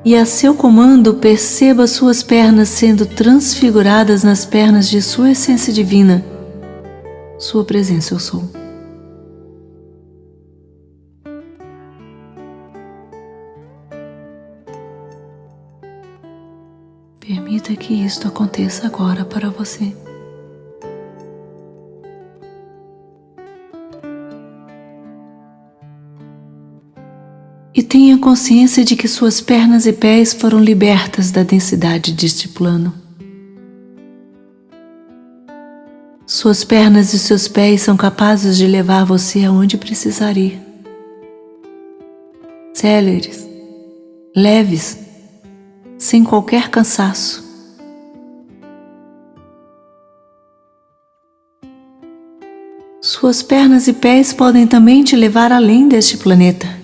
[SPEAKER 1] E a seu comando, perceba suas pernas sendo transfiguradas nas pernas de sua essência divina, sua presença eu sou. Permita que isto aconteça agora para você. Tenha consciência de que suas pernas e pés foram libertas da densidade deste plano. Suas pernas e seus pés são capazes de levar você aonde precisar ir. Céleres, leves, sem qualquer cansaço. Suas pernas e pés podem também te levar além deste planeta.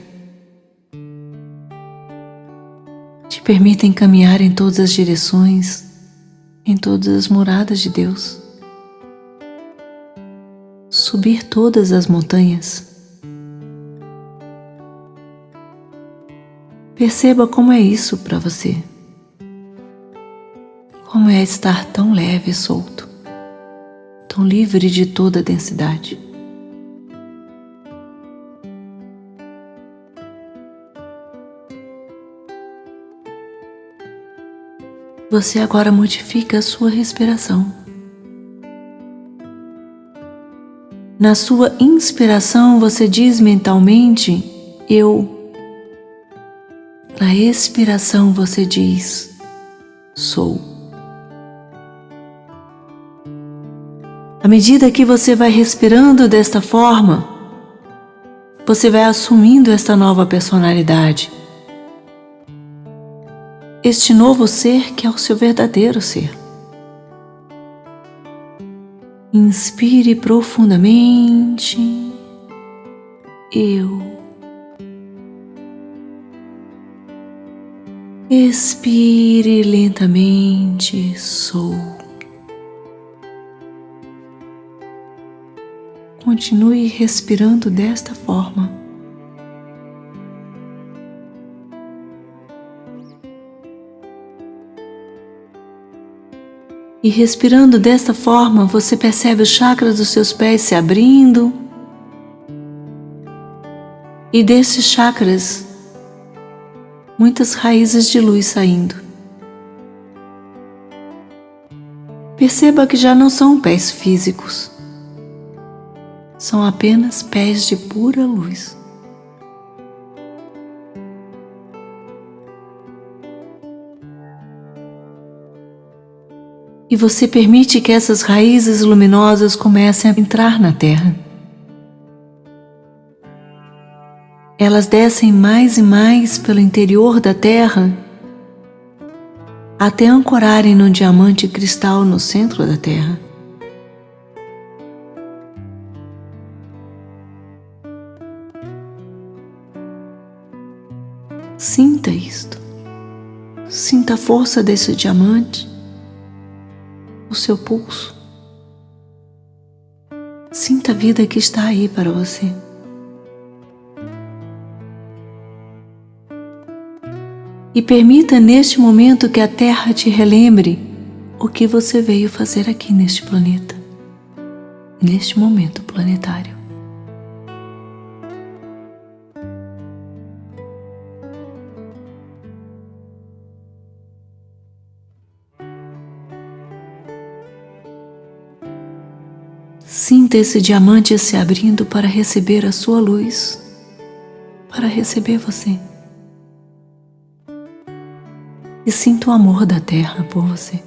[SPEAKER 1] Permitem caminhar em todas as direções, em todas as moradas de Deus, subir todas as montanhas. Perceba como é isso para você. Como é estar tão leve e solto, tão livre de toda a densidade. Você agora modifica a sua respiração. Na sua inspiração, você diz mentalmente: Eu. Na expiração, você diz: Sou. À medida que você vai respirando desta forma, você vai assumindo esta nova personalidade este novo ser que é o seu verdadeiro ser. Inspire profundamente. Eu. Expire lentamente. Sou. Continue respirando desta forma. E respirando desta forma, você percebe os chakras dos seus pés se abrindo. E desses chakras, muitas raízes de luz saindo. Perceba que já não são pés físicos, são apenas pés de pura luz. E você permite que essas raízes luminosas comecem a entrar na terra. Elas descem mais e mais pelo interior da terra até ancorarem no diamante cristal no centro da terra. Sinta isto. Sinta a força desse diamante o seu pulso. Sinta a vida que está aí para você. E permita neste momento que a Terra te relembre o que você veio fazer aqui neste planeta, neste momento planetário. Sinta esse diamante se abrindo para receber a sua luz, para receber você. E sinta o amor da terra por você.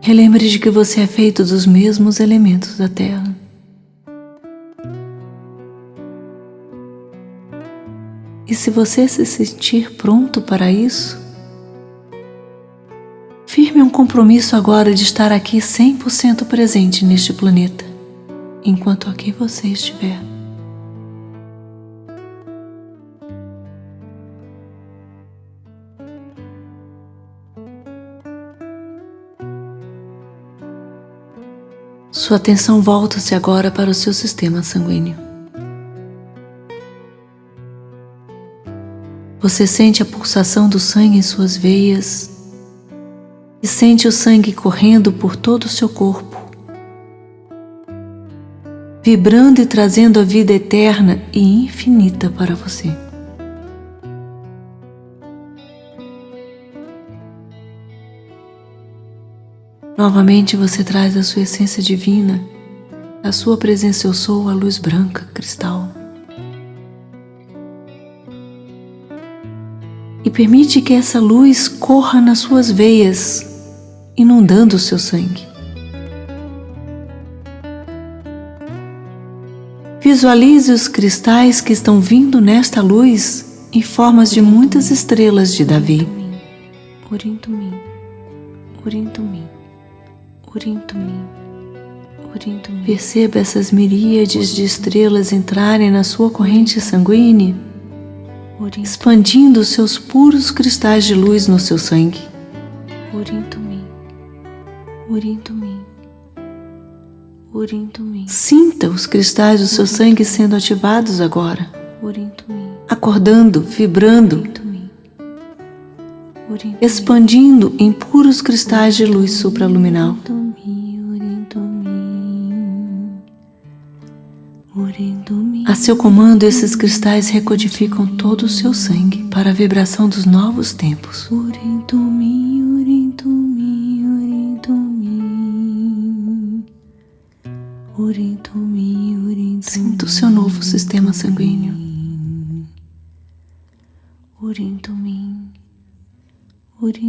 [SPEAKER 1] Relembre de que você é feito dos mesmos elementos da terra. E se você se sentir pronto para isso, Firme um compromisso agora de estar aqui 100% presente neste planeta, enquanto aqui você estiver. Sua atenção volta-se agora para o seu sistema sanguíneo. Você sente a pulsação do sangue em suas veias e sente o sangue correndo por todo o seu corpo, vibrando e trazendo a vida eterna e infinita para você. Novamente você traz a sua essência divina, a sua presença eu sou, a luz branca, cristal. E permite que essa luz corra nas suas veias, inundando o seu sangue. Visualize os cristais que estão vindo nesta luz em formas de muitas estrelas de Davi.
[SPEAKER 2] Urinto-me, urinto-me. Urinto-me, urinto-me.
[SPEAKER 1] Perceba essas miríades de estrelas entrarem na sua corrente sanguínea, expandindo seus puros cristais de luz no seu sangue.
[SPEAKER 2] Urinto-me, urinto-me.
[SPEAKER 1] Sinta os cristais do seu sangue sendo ativados agora,
[SPEAKER 2] Urinto-me,
[SPEAKER 1] acordando, vibrando,
[SPEAKER 2] urinto-me.
[SPEAKER 1] Expandindo em puros cristais de luz supraluminal. A seu comando, esses cristais recodificam todo o seu sangue para a vibração dos novos tempos.
[SPEAKER 2] Urinto-me,
[SPEAKER 1] Sinta o seu novo sistema sanguíneo.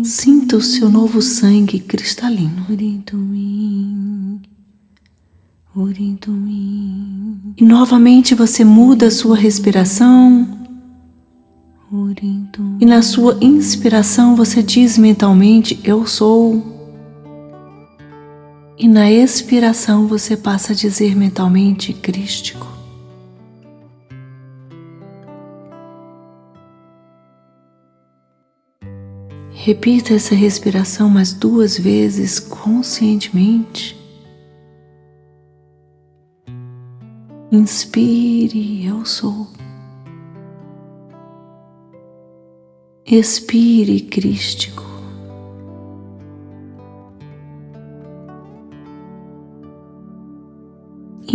[SPEAKER 1] Sinta o seu novo sangue cristalino. E novamente você muda a sua respiração. E na sua inspiração você diz mentalmente: Eu sou. E na expiração você passa a dizer mentalmente: Crístico. Repita essa respiração mais duas vezes conscientemente. Inspire, eu sou. Expire, crístico.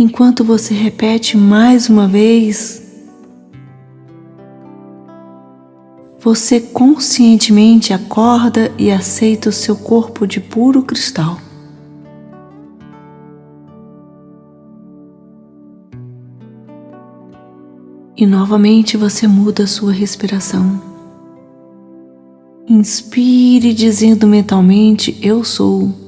[SPEAKER 1] Enquanto você repete mais uma vez, você conscientemente acorda e aceita o seu corpo de puro cristal. E novamente você muda a sua respiração. Inspire dizendo mentalmente: Eu sou.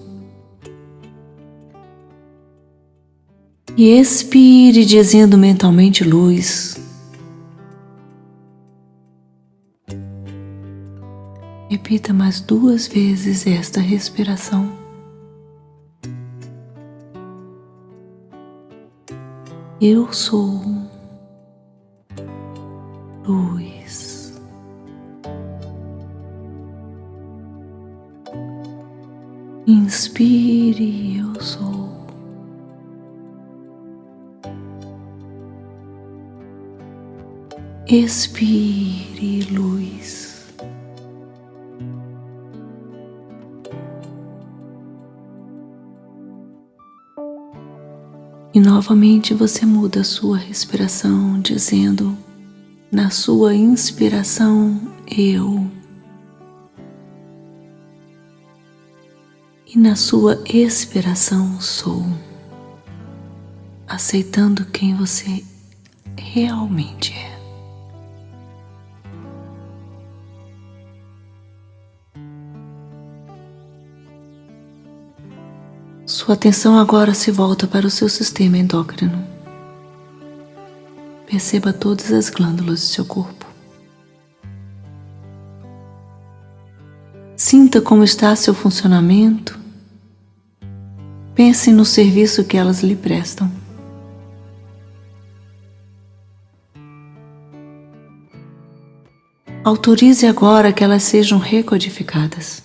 [SPEAKER 1] E expire dizendo mentalmente: Luz. Repita mais duas vezes esta respiração. Eu sou luz. Inspire, eu sou. Expire, luz. E novamente você muda a sua respiração, dizendo na sua inspiração, eu. E na sua expiração, sou. Aceitando quem você realmente é. Sua atenção agora se volta para o seu sistema endócrino. Perceba todas as glândulas do seu corpo. Sinta como está seu funcionamento. Pense no serviço que elas lhe prestam. Autorize agora que elas sejam recodificadas.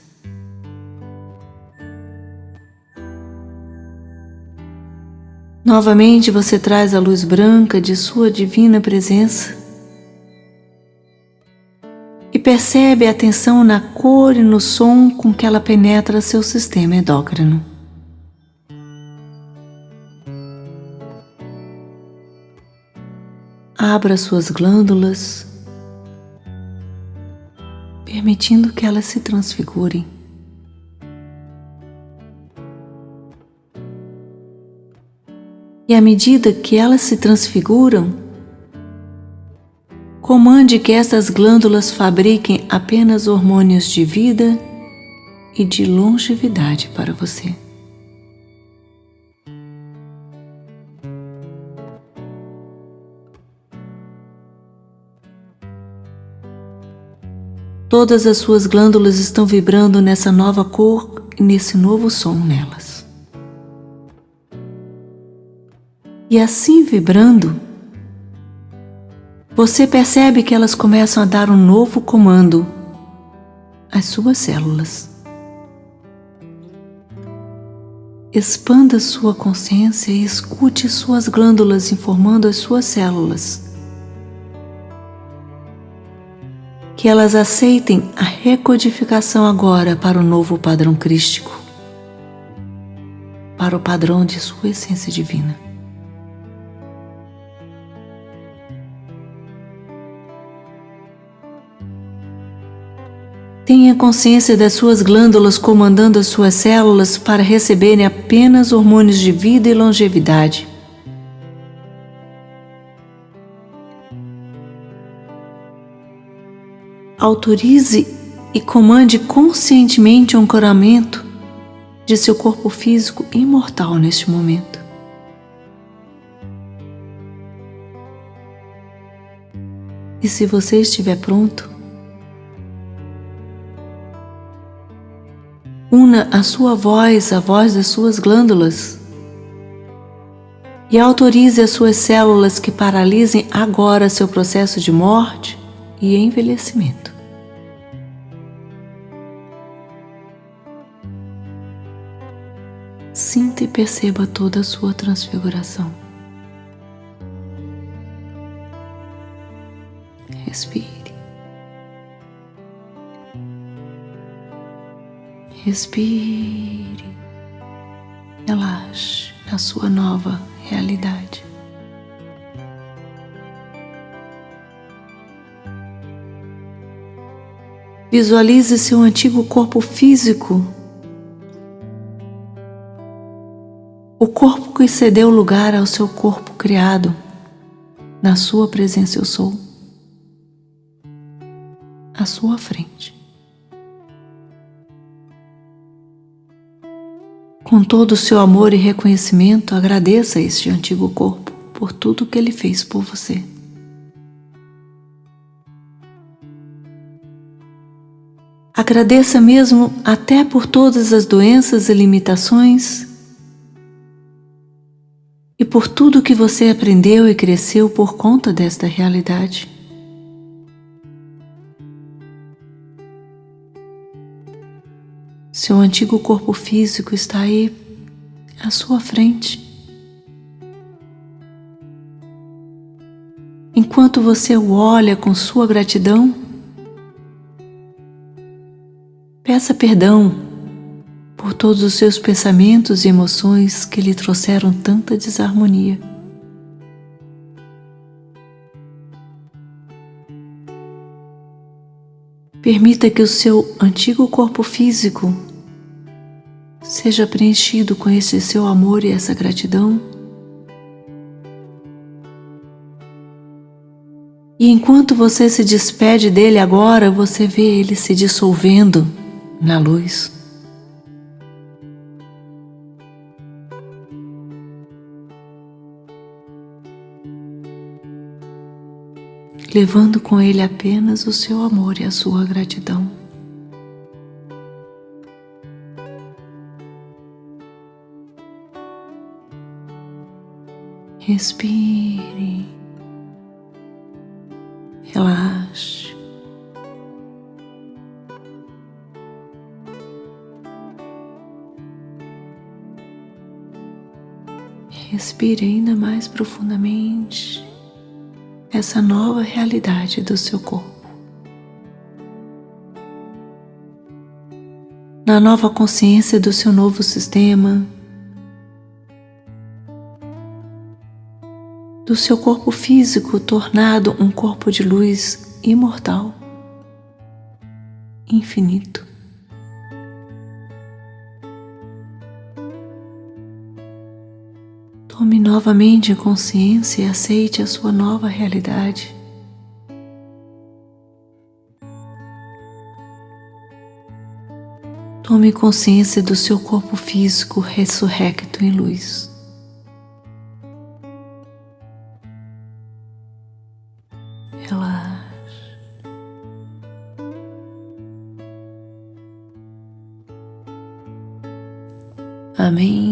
[SPEAKER 1] Novamente você traz a luz branca de sua divina presença percebe a atenção na cor e no som com que ela penetra seu sistema endócrino. Abra suas glândulas, permitindo que elas se transfigurem. E à medida que elas se transfiguram, comande que estas glândulas fabriquem apenas hormônios de vida e de longevidade para você. Todas as suas glândulas estão vibrando nessa nova cor e nesse novo som nelas. E assim vibrando, você percebe que elas começam a dar um novo comando às suas células. Expanda sua consciência e escute suas glândulas informando as suas células. Que elas aceitem a recodificação agora para o novo padrão crístico, para o padrão de sua essência divina. Tenha consciência das suas glândulas comandando as suas células para receberem apenas hormônios de vida e longevidade. Autorize e comande conscientemente o ancoramento de seu corpo físico imortal neste momento. E se você estiver pronto, Una a sua voz à voz das suas glândulas e autorize as suas células que paralisem agora seu processo de morte e envelhecimento. Sinta e perceba toda a sua transfiguração. Respire. Respire, relaxe na sua nova realidade. Visualize seu antigo corpo físico, o corpo que cedeu lugar ao seu corpo criado. Na sua presença eu sou, à sua frente. Com todo o seu amor e reconhecimento, agradeça este antigo corpo por tudo que ele fez por você. Agradeça mesmo até por todas as doenças e limitações e por tudo que você aprendeu e cresceu por conta desta realidade. Seu antigo corpo físico está aí à sua frente. Enquanto você o olha com sua gratidão, peça perdão por todos os seus pensamentos e emoções que lhe trouxeram tanta desarmonia. Permita que o seu antigo corpo físico seja preenchido com esse seu amor e essa gratidão. E enquanto você se despede dele agora, você vê ele se dissolvendo na luz. Levando com ele apenas o seu amor e a sua gratidão. respire, relaxe. Respire ainda mais profundamente essa nova realidade do seu corpo.
[SPEAKER 2] na nova consciência do seu novo sistema, do seu corpo físico tornado um corpo de luz imortal, infinito. Tome novamente consciência e aceite a sua nova realidade. Tome consciência do seu corpo físico ressurrecto em luz. Amém.